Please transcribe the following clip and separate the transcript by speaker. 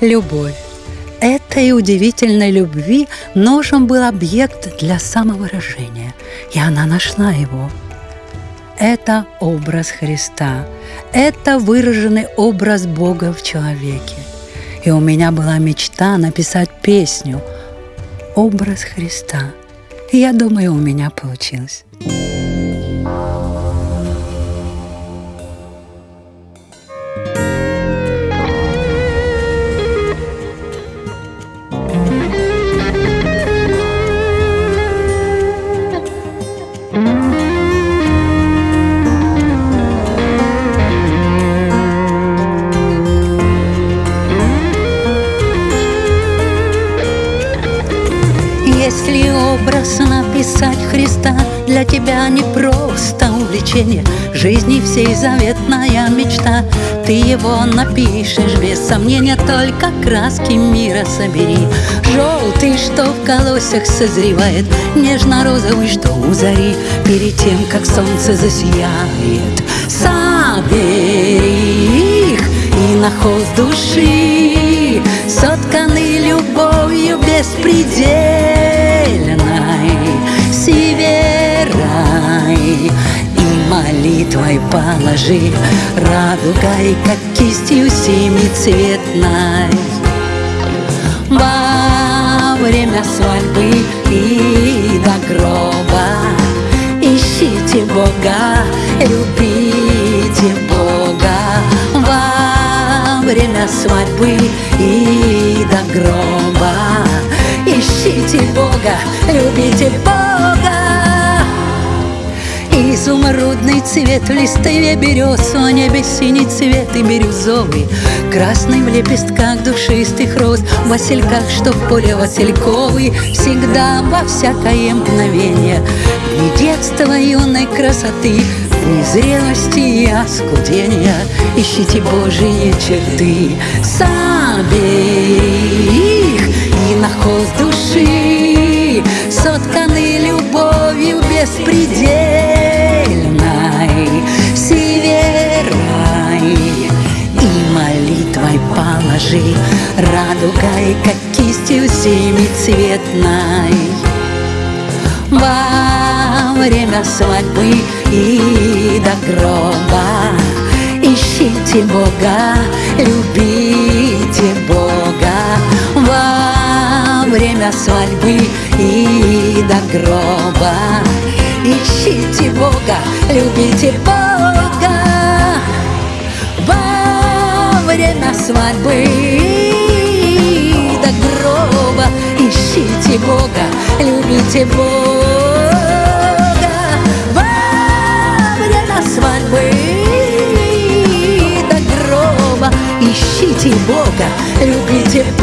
Speaker 1: Любовь. Этой удивительной любви нужен был объект для самовыражения, и она нашла его. Это образ Христа, это выраженный образ Бога в человеке. И у меня была мечта написать песню «Образ Христа». И я думаю, у меня получилось. Если образ написать Христа Для тебя не просто увлечение. Жизни всей заветная мечта. Ты его напишешь без сомнения Только краски мира собери. Желтый, что в колосях созревает Нежно-розовый, что у зари. Перед тем, как солнце засияет Собери их и на холст души. Сотканы любовью беспредельной северай молитвой положи радугой, как кистью семицветной. Во время свадьбы и до гроба Ищите Бога, любите Бога. Во время свадьбы и до гроба Ищите Бога, любите Бога Изумрудный цвет в листве берез В небе синий цвет и бирюзовый. Красный в лепестках душистых роз В васильках, что в поле васильковый. Всегда во всякое мгновение Ни детства юной красоты Ни зрелости и оскудения. Ищите Божьи черты Собери Радугой, как кистью семицветной. Во время свадьбы и до гроба Ищите Бога, любите Бога. Во время свадьбы и до гроба Ищите Бога, любите Бога. Время свадьбы Ищите Бога, любите Бога. Во время свадьбы до гроба Ищите Бога, любите Бога